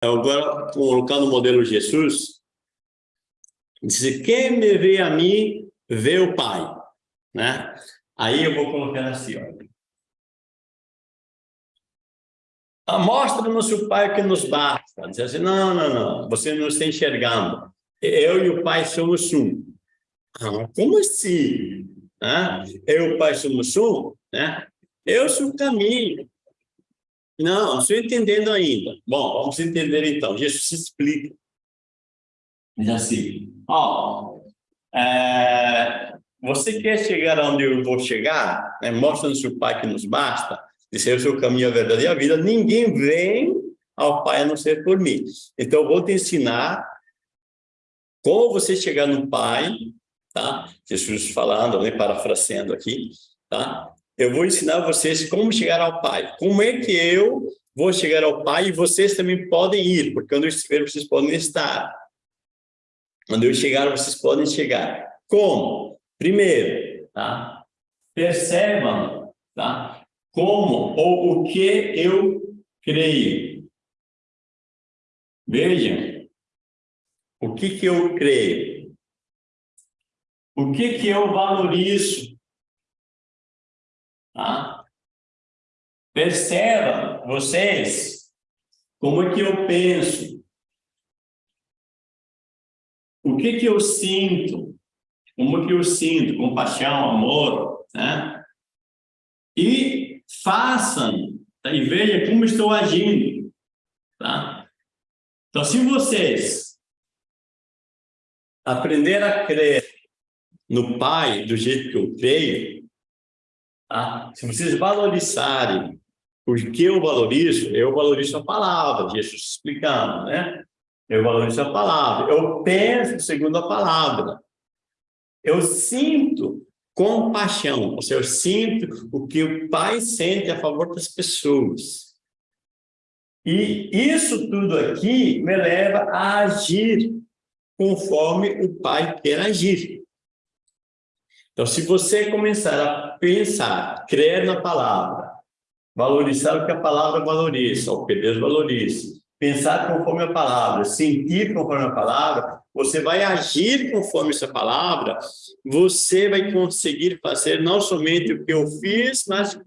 Agora, colocando o modelo Jesus, diz, quem me vê a mim, vê o Pai. Né? Aí eu vou colocar assim, ó. Mostra-nos o Pai que nos basta. Diz assim, não, não, não, você não está enxergando. Eu e o Pai somos um. Ah, como assim? Ah, eu e o Pai somos um? Né? Eu sou o caminho. Não, não estou entendendo ainda. Bom, vamos entender então. Jesus se explica. Diz assim, ó, oh, é, você quer chegar onde eu vou chegar? É, Mostra-nos o Pai que nos basta. Disse, o caminho, a verdade e a vida. Ninguém vem ao Pai a não ser por mim. Então, eu vou te ensinar como você chegar no Pai, tá? Jesus falando, né, parafraseando aqui, tá? Eu vou ensinar vocês como chegar ao Pai. Como é que eu vou chegar ao Pai e vocês também podem ir, porque quando eu estiver, vocês podem estar. Quando eu chegar, vocês podem chegar. Como? Primeiro, tá? Percebam, tá? como ou o que eu creio. Vejam, o que que eu creio? O que que eu valorizo? Tá? Vocês, como é que eu penso? O que que eu sinto? Como é que eu sinto? Compaixão, amor, né? E façam tá? e vejam como estou agindo. Tá? Então, se vocês aprender a crer no Pai do jeito que eu creio, tá? se vocês valorizarem o que eu valorizo, eu valorizo a palavra, Jesus explicando, né? Eu valorizo a palavra, eu penso segundo a palavra, eu sinto compaixão, ou seja, eu sinto o que o pai sente a favor das pessoas. E isso tudo aqui me leva a agir conforme o pai quer agir. Então, se você começar a pensar, crer na palavra, valorizar o que a palavra valoriza, o que Deus valoriza, pensar conforme a palavra, sentir conforme a palavra, você vai agir conforme essa palavra, você vai conseguir fazer não somente o que eu fiz, mas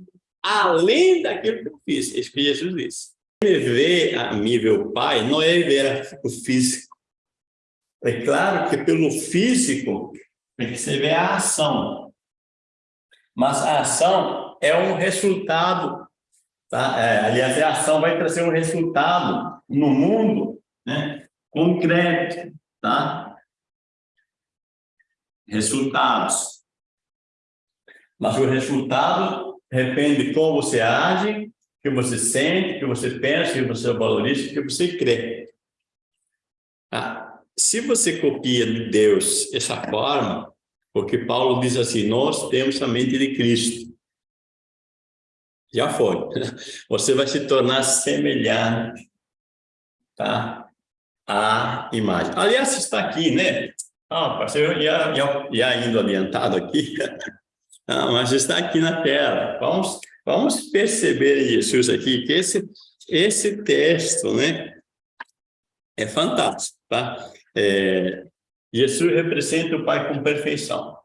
além daquilo que eu fiz. É isso que Jesus disse. Me ver a mim, Pai, não é ver o físico. É claro que pelo físico, se ver a ação. Mas a ação é um resultado Tá? É, aliás, a ação vai trazer um resultado no mundo né, concreto. Tá? Resultados. Mas o resultado depende de como você age, que você sente, que você pensa, que você valoriza, que você crê. Ah, se você copia de Deus essa forma, porque Paulo diz assim, nós temos a mente de Cristo já foi. Você vai se tornar semelhante tá? à imagem. Aliás, está aqui, né? Ah, parceiro, já, já, já indo adiantado aqui, ah, mas está aqui na tela. Vamos, vamos perceber Jesus aqui, que esse, esse texto, né? É fantástico, tá? É, Jesus representa o Pai com perfeição.